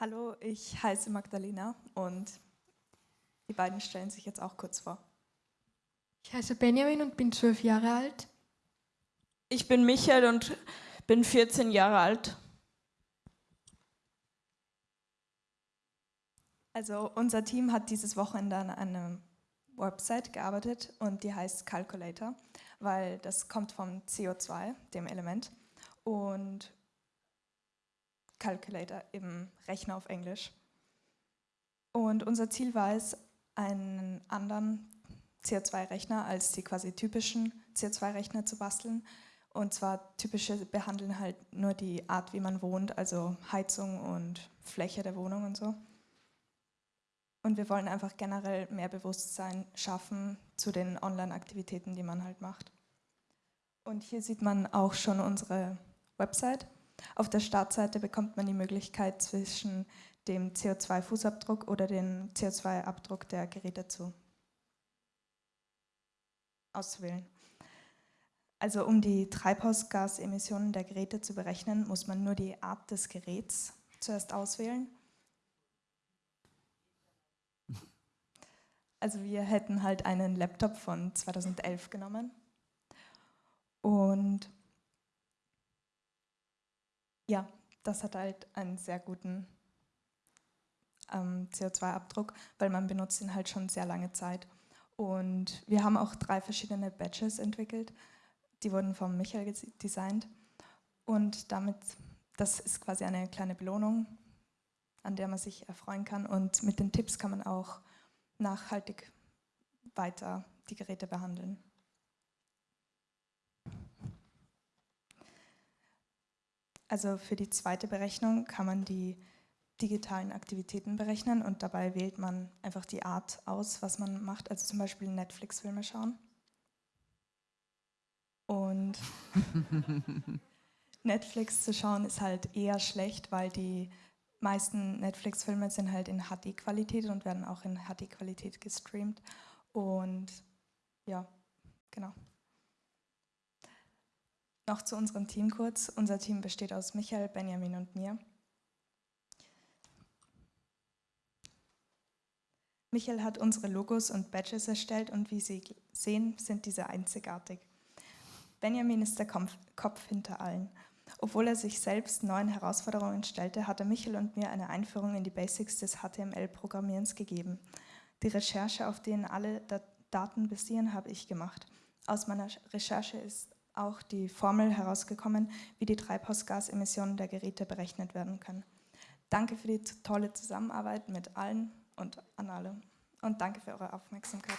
Hallo, ich heiße Magdalena und die beiden stellen sich jetzt auch kurz vor. Ich heiße Benjamin und bin zwölf Jahre alt. Ich bin Michael und bin 14 Jahre alt. Also unser Team hat dieses Wochenende an einer Website gearbeitet und die heißt Calculator, weil das kommt vom CO2, dem Element. Und Calculator, eben Rechner auf Englisch. Und unser Ziel war es, einen anderen CO2-Rechner als die quasi typischen CO2-Rechner zu basteln. Und zwar typische behandeln halt nur die Art, wie man wohnt, also Heizung und Fläche der Wohnung und so. Und wir wollen einfach generell mehr Bewusstsein schaffen zu den Online-Aktivitäten, die man halt macht. Und hier sieht man auch schon unsere Website. Auf der Startseite bekommt man die Möglichkeit zwischen dem CO2-Fußabdruck oder dem CO2-Abdruck der Geräte zu auszuwählen. Also um die Treibhausgasemissionen der Geräte zu berechnen, muss man nur die Art des Geräts zuerst auswählen. Also wir hätten halt einen Laptop von 2011 genommen und ja, das hat halt einen sehr guten ähm, CO2-Abdruck, weil man benutzt ihn halt schon sehr lange Zeit. Und wir haben auch drei verschiedene Badges entwickelt, die wurden von Michael designt. Und damit, das ist quasi eine kleine Belohnung, an der man sich erfreuen kann. Und mit den Tipps kann man auch nachhaltig weiter die Geräte behandeln. Also für die zweite Berechnung kann man die digitalen Aktivitäten berechnen und dabei wählt man einfach die Art aus, was man macht, also zum Beispiel Netflix-Filme schauen. Und Netflix zu schauen ist halt eher schlecht, weil die meisten Netflix-Filme sind halt in HD-Qualität und werden auch in HD-Qualität gestreamt. Und ja, genau. Noch zu unserem Team kurz. Unser Team besteht aus Michael, Benjamin und mir. Michael hat unsere Logos und Badges erstellt und wie Sie sehen, sind diese einzigartig. Benjamin ist der Kopf hinter allen. Obwohl er sich selbst neuen Herausforderungen stellte, hat er Michael und mir eine Einführung in die Basics des HTML-Programmierens gegeben. Die Recherche, auf denen alle Daten basieren, habe ich gemacht. Aus meiner Recherche ist auch die Formel herausgekommen, wie die Treibhausgasemissionen der Geräte berechnet werden können. Danke für die tolle Zusammenarbeit mit allen und an alle. Und danke für eure Aufmerksamkeit.